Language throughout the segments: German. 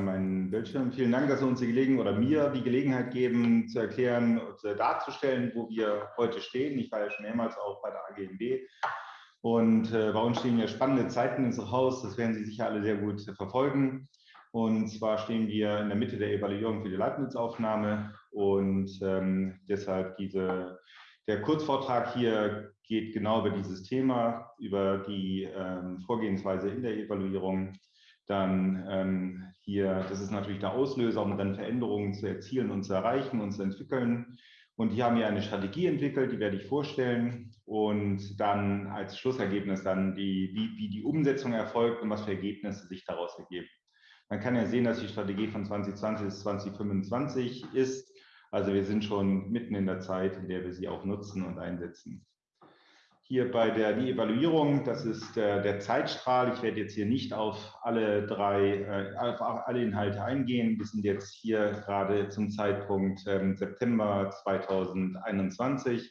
mal meinen Bildschirm. Vielen Dank, dass Sie uns die Gelegenheit oder mir die Gelegenheit geben, zu erklären und darzustellen, wo wir heute stehen. Ich war ja schon mehrmals auch bei der AGMB. Und äh, bei uns stehen ja spannende Zeiten in unserem Haus. Das werden Sie sicher alle sehr gut verfolgen. Und zwar stehen wir in der Mitte der Evaluierung für die Leibniz-Aufnahme und ähm, deshalb diese, der Kurzvortrag hier geht genau über dieses Thema, über die ähm, Vorgehensweise in der Evaluierung. Dann ähm, hier, das ist natürlich der Auslöser, um dann Veränderungen zu erzielen und zu erreichen und zu entwickeln. Und hier haben wir eine Strategie entwickelt, die werde ich vorstellen. Und dann als Schlussergebnis dann, die, wie, wie die Umsetzung erfolgt und was für Ergebnisse sich daraus ergeben. Man kann ja sehen, dass die Strategie von 2020 bis 2025 ist. Also wir sind schon mitten in der Zeit, in der wir sie auch nutzen und einsetzen. Hier bei der die Evaluierung, das ist der, der Zeitstrahl. Ich werde jetzt hier nicht auf alle drei, äh, auf alle Inhalte eingehen. Wir sind jetzt hier gerade zum Zeitpunkt ähm, September 2021.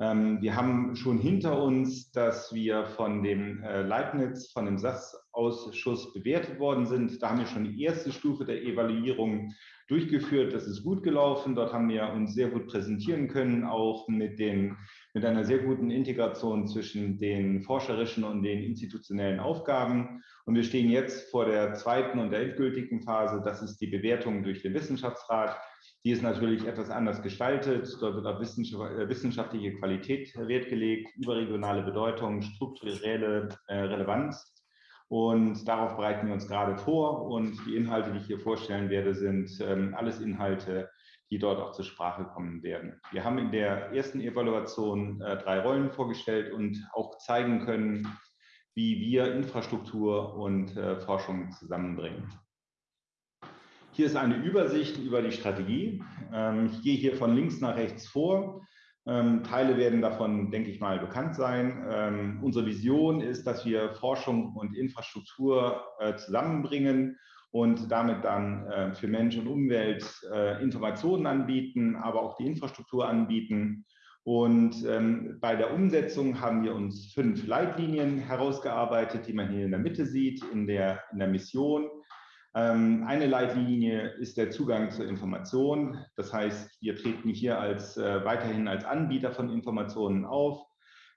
Ähm, wir haben schon hinter uns, dass wir von dem äh, Leibniz, von dem SAS-Ausschuss bewertet worden sind. Da haben wir schon die erste Stufe der Evaluierung durchgeführt. Das ist gut gelaufen. Dort haben wir uns sehr gut präsentieren können, auch mit, den, mit einer sehr guten Integration zwischen den forscherischen und den institutionellen Aufgaben. Und wir stehen jetzt vor der zweiten und der endgültigen Phase. Das ist die Bewertung durch den Wissenschaftsrat. Die ist natürlich etwas anders gestaltet. Dort wird auf äh, wissenschaftliche Qualität Wert gelegt, überregionale Bedeutung, strukturelle äh, Relevanz. Und darauf bereiten wir uns gerade vor. Und die Inhalte, die ich hier vorstellen werde, sind ähm, alles Inhalte, die dort auch zur Sprache kommen werden. Wir haben in der ersten Evaluation äh, drei Rollen vorgestellt und auch zeigen können, wie wir Infrastruktur und äh, Forschung zusammenbringen. Hier ist eine Übersicht über die Strategie. Ähm, ich gehe hier von links nach rechts vor. Ähm, Teile werden davon, denke ich mal, bekannt sein. Ähm, unsere Vision ist, dass wir Forschung und Infrastruktur äh, zusammenbringen und damit dann äh, für Mensch und Umwelt äh, Informationen anbieten, aber auch die Infrastruktur anbieten. Und ähm, bei der Umsetzung haben wir uns fünf Leitlinien herausgearbeitet, die man hier in der Mitte sieht, in der, in der Mission. Ähm, eine Leitlinie ist der Zugang zur Information. Das heißt, wir treten hier als, äh, weiterhin als Anbieter von Informationen auf.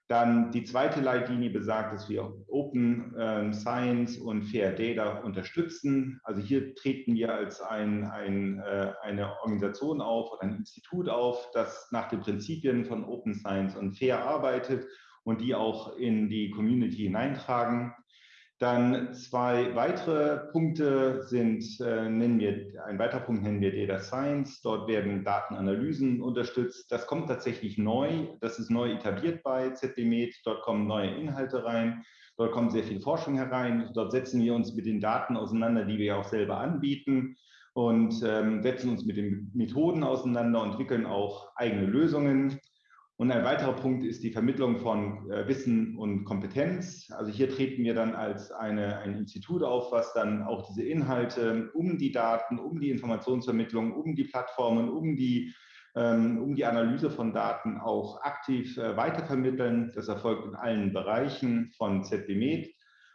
Dann die zweite Leitlinie besagt, dass wir Open ähm, Science und Fair Data unterstützen. Also hier treten wir als ein, ein, äh, eine Organisation auf oder ein Institut auf, das nach den Prinzipien von Open Science und Fair arbeitet und die auch in die Community hineintragen. Dann zwei weitere Punkte sind, äh, nennen wir, ein weiterer Punkt nennen wir Data Science. Dort werden Datenanalysen unterstützt. Das kommt tatsächlich neu. Das ist neu etabliert bei ZDMed. Dort kommen neue Inhalte rein. Dort kommt sehr viel Forschung herein. Dort setzen wir uns mit den Daten auseinander, die wir auch selber anbieten und ähm, setzen uns mit den Methoden auseinander und entwickeln auch eigene Lösungen. Und ein weiterer Punkt ist die Vermittlung von äh, Wissen und Kompetenz. Also hier treten wir dann als eine, ein Institut auf, was dann auch diese Inhalte um die Daten, um die Informationsvermittlung, um die Plattformen, um die, ähm, um die Analyse von Daten auch aktiv äh, weitervermitteln. Das erfolgt in allen Bereichen von ZBMed.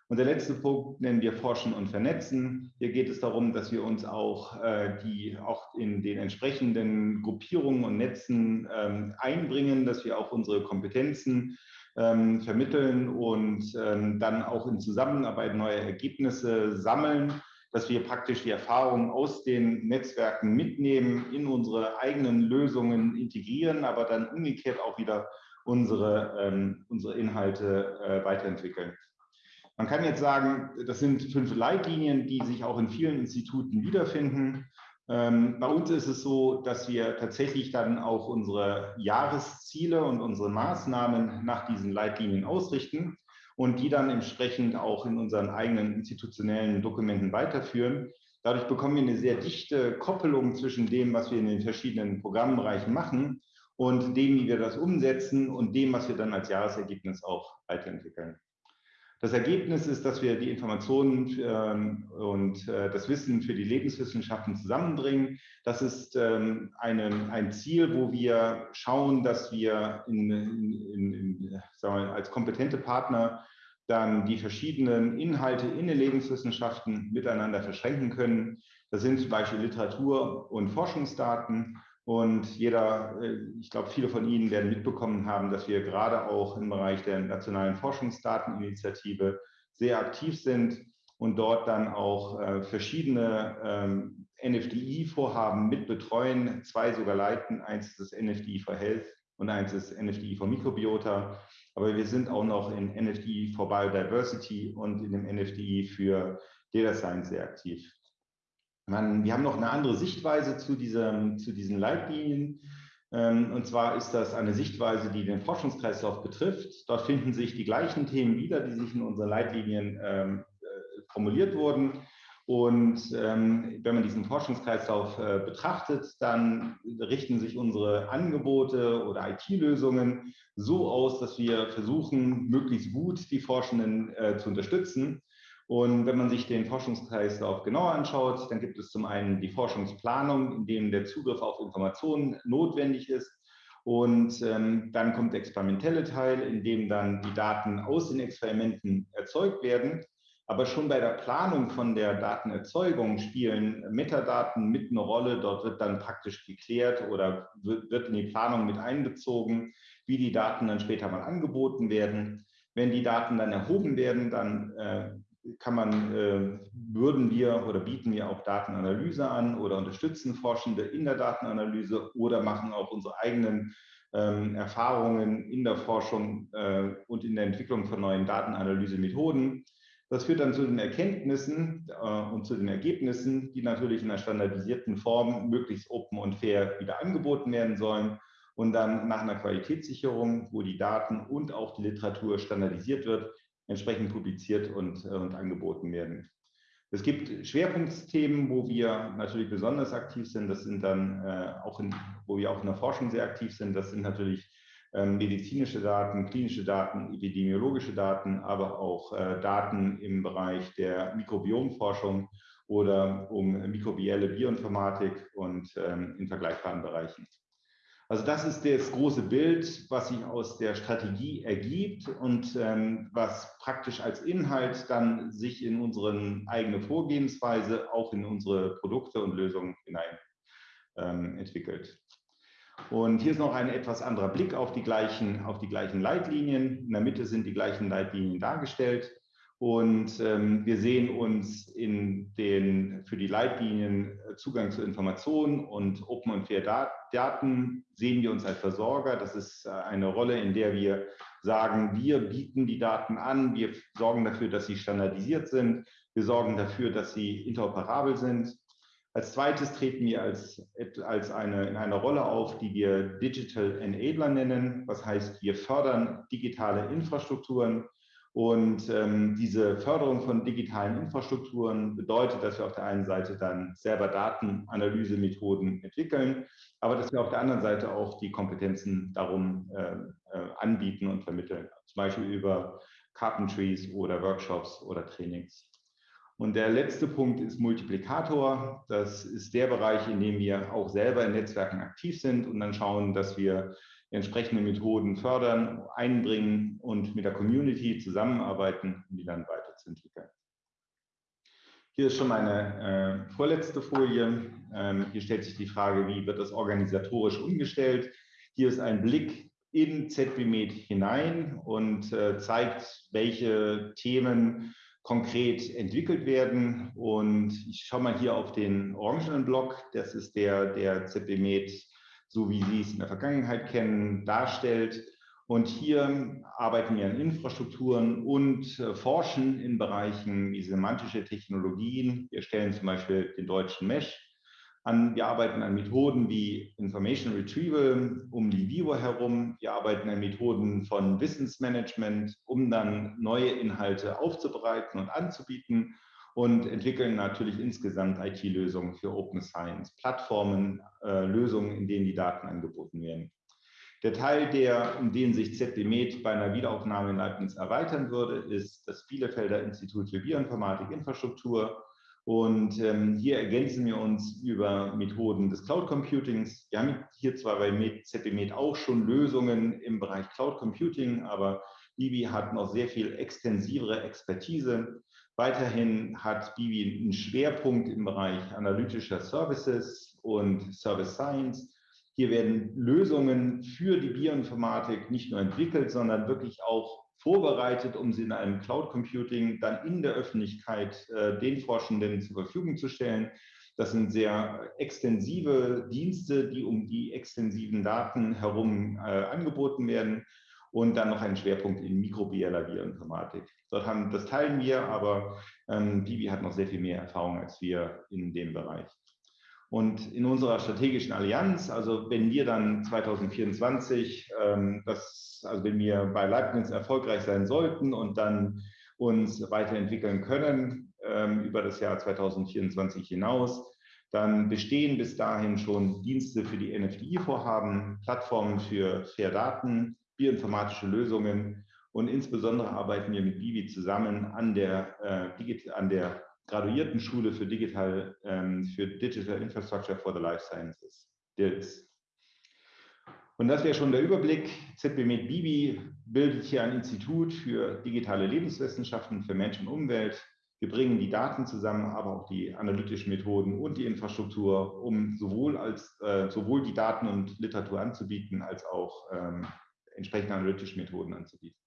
Und der letzte Punkt nennen wir Forschen und Vernetzen. Hier geht es darum, dass wir uns auch, äh, die, auch in den entsprechenden Gruppierungen und Netzen ähm, einbringen, dass wir auch unsere Kompetenzen ähm, vermitteln und ähm, dann auch in Zusammenarbeit neue Ergebnisse sammeln, dass wir praktisch die Erfahrungen aus den Netzwerken mitnehmen, in unsere eigenen Lösungen integrieren, aber dann umgekehrt auch wieder unsere, ähm, unsere Inhalte äh, weiterentwickeln. Man kann jetzt sagen, das sind fünf Leitlinien, die sich auch in vielen Instituten wiederfinden. Ähm, bei uns ist es so, dass wir tatsächlich dann auch unsere Jahresziele und unsere Maßnahmen nach diesen Leitlinien ausrichten und die dann entsprechend auch in unseren eigenen institutionellen Dokumenten weiterführen. Dadurch bekommen wir eine sehr dichte Koppelung zwischen dem, was wir in den verschiedenen Programmbereichen machen und dem, wie wir das umsetzen und dem, was wir dann als Jahresergebnis auch weiterentwickeln. Das Ergebnis ist, dass wir die Informationen ähm, und äh, das Wissen für die Lebenswissenschaften zusammenbringen. Das ist ähm, eine, ein Ziel, wo wir schauen, dass wir in, in, in, wir, als kompetente Partner dann die verschiedenen Inhalte in den Lebenswissenschaften miteinander verschränken können. Das sind zum Beispiel Literatur- und Forschungsdaten. Und jeder, äh, ich glaube, viele von Ihnen werden mitbekommen haben, dass wir gerade auch im Bereich der Nationalen Forschungsdateninitiative sehr aktiv sind und dort dann auch äh, verschiedene ähm, NFDI-Vorhaben mitbetreuen, zwei sogar leiten. Eins ist das NFDI for Health und eins ist NFDI for Mikrobiota. Aber wir sind auch noch in NFDI for Biodiversity und in dem NFDI für Data Science sehr aktiv. Man, wir haben noch eine andere Sichtweise zu, diesem, zu diesen Leitlinien. Ähm, und zwar ist das eine Sichtweise, die den Forschungskreislauf betrifft. Dort finden sich die gleichen Themen wieder, die sich in unseren Leitlinien ähm, äh, formuliert wurden. Und ähm, wenn man diesen Forschungskreislauf äh, betrachtet, dann richten sich unsere Angebote oder IT-Lösungen so aus, dass wir versuchen, möglichst gut die Forschenden äh, zu unterstützen. Und wenn man sich den Forschungskreislauf genauer anschaut, dann gibt es zum einen die Forschungsplanung, in dem der Zugriff auf Informationen notwendig ist. Und ähm, dann kommt der experimentelle Teil, in dem dann die Daten aus den Experimenten erzeugt werden. Aber schon bei der Planung von der Datenerzeugung spielen Metadaten mit eine Rolle. Dort wird dann praktisch geklärt oder wird, in die Planung mit einbezogen, wie die Daten dann später mal angeboten werden. Wenn die Daten dann erhoben werden, dann äh, kann man, äh, würden wir oder bieten wir auch Datenanalyse an oder unterstützen Forschende in der Datenanalyse oder machen auch unsere eigenen ähm, Erfahrungen in der Forschung äh, und in der Entwicklung von neuen Datenanalysemethoden. Das führt dann zu den Erkenntnissen äh, und zu den Ergebnissen, die natürlich in einer standardisierten Form möglichst open und fair wieder angeboten werden sollen und dann nach einer Qualitätssicherung, wo die Daten und auch die Literatur standardisiert wird, entsprechend publiziert und, äh, und angeboten werden. Es gibt Schwerpunktthemen, wo wir natürlich besonders aktiv sind. Das sind dann äh, auch, in, wo wir auch in der Forschung sehr aktiv sind. Das sind natürlich ähm, medizinische Daten, klinische Daten, epidemiologische Daten, aber auch äh, Daten im Bereich der Mikrobiomforschung oder um mikrobielle Bioinformatik und ähm, in vergleichbaren Bereichen. Also das ist das große Bild, was sich aus der Strategie ergibt und ähm, was praktisch als Inhalt dann sich in unsere eigene Vorgehensweise, auch in unsere Produkte und Lösungen hinein ähm, entwickelt. Und hier ist noch ein etwas anderer Blick auf die, gleichen, auf die gleichen Leitlinien. In der Mitte sind die gleichen Leitlinien dargestellt. Und ähm, wir sehen uns in den für die Leitlinien äh, Zugang zu Informationen und Open und Fair Daten sehen wir uns als Versorger. Das ist äh, eine Rolle, in der wir sagen, wir bieten die Daten an, wir sorgen dafür, dass sie standardisiert sind, wir sorgen dafür, dass sie interoperabel sind. Als zweites treten wir als, als eine, in einer Rolle auf, die wir Digital Enabler nennen. Was heißt, wir fördern digitale Infrastrukturen und ähm, diese Förderung von digitalen Infrastrukturen bedeutet, dass wir auf der einen Seite dann selber Datenanalysemethoden entwickeln, aber dass wir auf der anderen Seite auch die Kompetenzen darum äh, äh, anbieten und vermitteln, zum Beispiel über Carpentries oder Workshops oder Trainings. Und der letzte Punkt ist Multiplikator. Das ist der Bereich, in dem wir auch selber in Netzwerken aktiv sind und dann schauen, dass wir entsprechende Methoden fördern, einbringen und mit der Community zusammenarbeiten, um die dann weiterzuentwickeln. Hier ist schon meine äh, vorletzte Folie. Ähm, hier stellt sich die Frage, wie wird das organisatorisch umgestellt? Hier ist ein Blick in ZBMed hinein und äh, zeigt, welche Themen konkret entwickelt werden. Und ich schaue mal hier auf den orangenen Block. Das ist der, der ZBMed so wie Sie es in der Vergangenheit kennen, darstellt. Und hier arbeiten wir an Infrastrukturen und äh, forschen in Bereichen wie semantische Technologien. Wir stellen zum Beispiel den deutschen Mesh an. Wir arbeiten an Methoden wie Information Retrieval um die Vivo herum. Wir arbeiten an Methoden von Wissensmanagement, um dann neue Inhalte aufzubereiten und anzubieten und entwickeln natürlich insgesamt IT-Lösungen für Open Science, Plattformen, äh, Lösungen, in denen die Daten angeboten werden. Der Teil, der, um den sich ZBMed bei einer Wiederaufnahme in Leibniz erweitern würde, ist das Bielefelder Institut für Bioinformatik Infrastruktur Und ähm, hier ergänzen wir uns über Methoden des Cloud Computings. Wir haben hier zwar bei ZBMed auch schon Lösungen im Bereich Cloud Computing, aber Bibi hat noch sehr viel extensivere Expertise. Weiterhin hat Bibi einen Schwerpunkt im Bereich analytischer Services und Service Science. Hier werden Lösungen für die Bioinformatik nicht nur entwickelt, sondern wirklich auch vorbereitet, um sie in einem Cloud Computing dann in der Öffentlichkeit äh, den Forschenden zur Verfügung zu stellen. Das sind sehr extensive Dienste, die um die extensiven Daten herum äh, angeboten werden und dann noch einen Schwerpunkt in mikrobieller Bioinformatik. Dort haben, das teilen wir, aber ähm, Bibi hat noch sehr viel mehr Erfahrung als wir in dem Bereich. Und in unserer strategischen Allianz, also wenn wir dann 2024, ähm, das, also wenn wir bei Leibniz erfolgreich sein sollten und dann uns weiterentwickeln können ähm, über das Jahr 2024 hinaus, dann bestehen bis dahin schon Dienste für die NFDI-Vorhaben, Plattformen für Fair Daten, bioinformatische Lösungen. Und insbesondere arbeiten wir mit Bibi zusammen an der, äh, an der Graduiertenschule für Digital, ähm, für Digital Infrastructure for the Life Sciences, DILS. Und das wäre schon der Überblick. ZBMed Bibi bildet hier ein Institut für digitale Lebenswissenschaften für Mensch und Umwelt. Wir bringen die Daten zusammen, aber auch die analytischen Methoden und die Infrastruktur, um sowohl, als, äh, sowohl die Daten und Literatur anzubieten, als auch ähm, entsprechende analytische Methoden anzubieten.